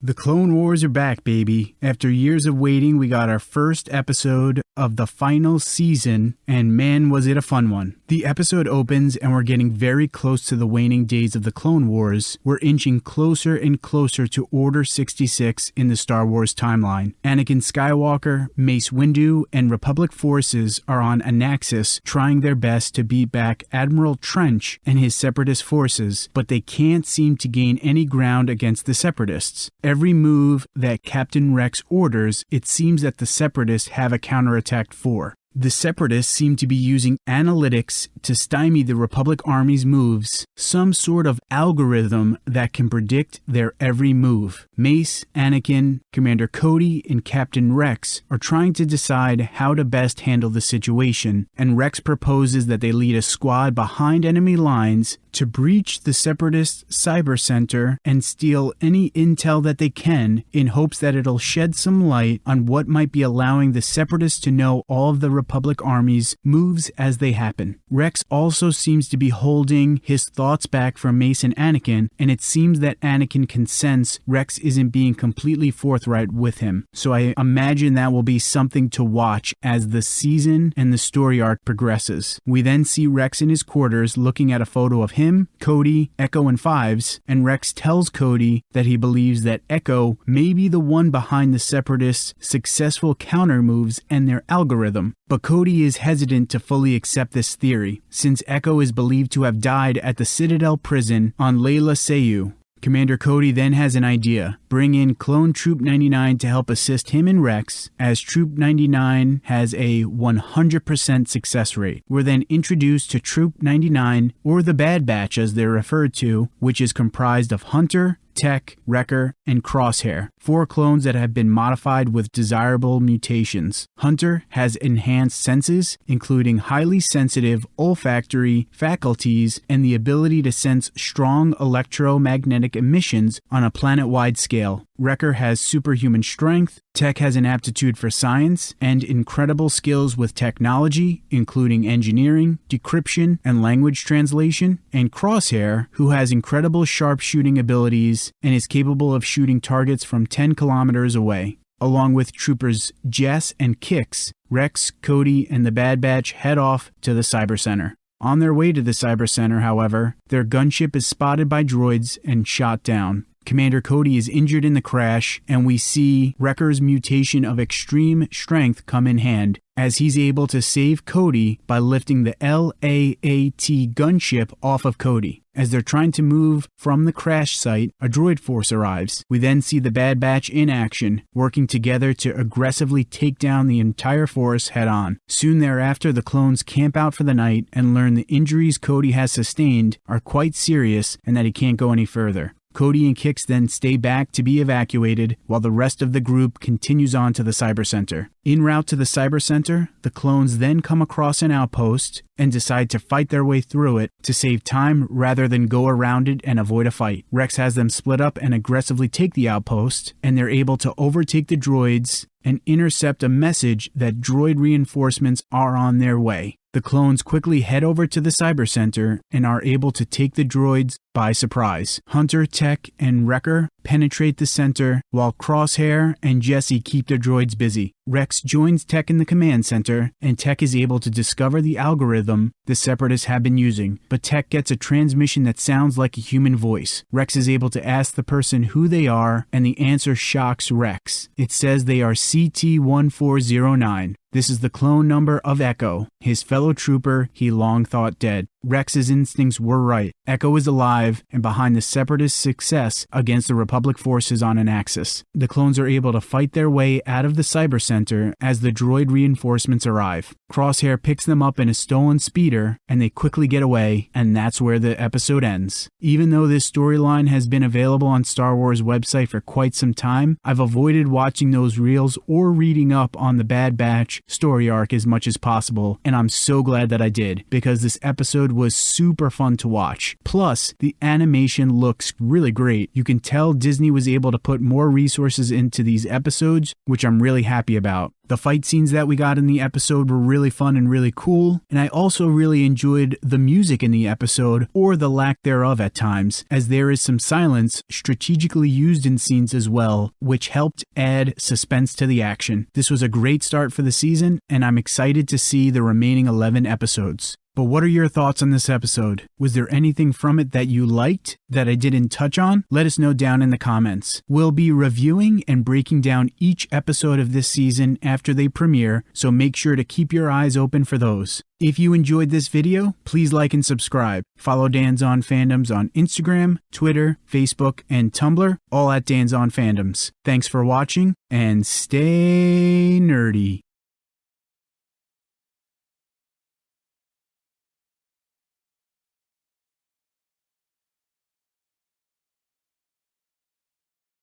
The Clone Wars are back, baby. After years of waiting, we got our first episode of the final season, and man, was it a fun one. The episode opens, and we're getting very close to the waning days of the Clone Wars. We're inching closer and closer to Order 66 in the Star Wars timeline. Anakin Skywalker, Mace Windu, and Republic forces are on Anaxes trying their best to beat back Admiral Trench and his separatist forces, but they can't seem to gain any ground against the separatists. Every move that Captain Rex orders, it seems that the separatists have a counterattack for. The Separatists seem to be using analytics to stymie the Republic Army's moves, some sort of algorithm that can predict their every move. Mace, Anakin, Commander Cody, and Captain Rex are trying to decide how to best handle the situation, and Rex proposes that they lead a squad behind enemy lines to breach the Separatist Cyber Center and steal any intel that they can in hopes that it'll shed some light on what might be allowing the Separatists to know all of the Republic army's moves as they happen. Rex also seems to be holding his thoughts back from Mace and Anakin, and it seems that Anakin can sense Rex isn't being completely forthright with him. So I imagine that will be something to watch as the season and the story arc progresses. We then see Rex in his quarters looking at a photo of him, Cody, Echo, and Fives, and Rex tells Cody that he believes that Echo may be the one behind the Separatists' successful counter moves and their algorithm. But Cody is hesitant to fully accept this theory, since Echo is believed to have died at the Citadel prison on Lola Sayu. Commander Cody then has an idea bring in Clone Troop 99 to help assist him and Rex, as Troop 99 has a 100% success rate. We're then introduced to Troop 99, or the Bad Batch as they're referred to, which is comprised of Hunter, Tech, Wrecker, and Crosshair, four clones that have been modified with desirable mutations. Hunter has enhanced senses, including highly sensitive olfactory faculties and the ability to sense strong electromagnetic emissions on a planet wide scale. Wrecker has superhuman strength, Tech has an aptitude for science, and incredible skills with technology, including engineering, decryption, and language translation, and Crosshair, who has incredible sharpshooting abilities and is capable of shooting targets from 10 kilometers away. Along with troopers Jess and Kix, Rex, Cody, and the Bad Batch head off to the Cyber Center. On their way to the Cyber Center, however, their gunship is spotted by droids and shot down. Commander Cody is injured in the crash, and we see Wrecker's mutation of extreme strength come in hand as he's able to save Cody by lifting the LAAT gunship off of Cody. As they're trying to move from the crash site, a droid force arrives. We then see the Bad Batch in action, working together to aggressively take down the entire force head on. Soon thereafter, the clones camp out for the night and learn the injuries Cody has sustained are quite serious and that he can't go any further. Cody and Kix then stay back to be evacuated while the rest of the group continues on to the Cyber Center. En route to the Cyber Center, the clones then come across an outpost and decide to fight their way through it to save time rather than go around it and avoid a fight. Rex has them split up and aggressively take the outpost, and they're able to overtake the droids and intercept a message that droid reinforcements are on their way. The clones quickly head over to the cyber center and are able to take the droids by surprise. Hunter, Tech, and Wrecker penetrate the center while Crosshair and Jesse keep their droids busy. Rex joins Tech in the command center, and Tech is able to discover the algorithm the Separatists have been using. But Tech gets a transmission that sounds like a human voice. Rex is able to ask the person who they are, and the answer shocks Rex. It says they are CT 1409. This is the clone number of Echo, his fellow trooper he long thought dead. Rex's instincts were right. Echo is alive and behind the Separatist success against the Republic forces on Anaxes. The clones are able to fight their way out of the Cyber Center as the droid reinforcements arrive. Crosshair picks them up in a stolen speeder and they quickly get away, and that's where the episode ends. Even though this storyline has been available on Star Wars website for quite some time, I've avoided watching those reels or reading up on the Bad Batch story arc as much as possible, and I'm so glad that I did because this episode was super fun to watch. Plus, the animation looks really great. You can tell Disney was able to put more resources into these episodes, which I'm really happy about. The fight scenes that we got in the episode were really fun and really cool, and I also really enjoyed the music in the episode, or the lack thereof at times, as there is some silence strategically used in scenes as well, which helped add suspense to the action. This was a great start for the season, and I'm excited to see the remaining 11 episodes. But what are your thoughts on this episode? Was there anything from it that you liked that I didn't touch on? Let us know down in the comments. We'll be reviewing and breaking down each episode of this season after they premiere, so make sure to keep your eyes open for those. If you enjoyed this video, please like and subscribe. Follow Dan's On Fandoms on Instagram, Twitter, Facebook, and Tumblr, all at Dan's On Fandoms. Thanks for watching, and stay nerdy.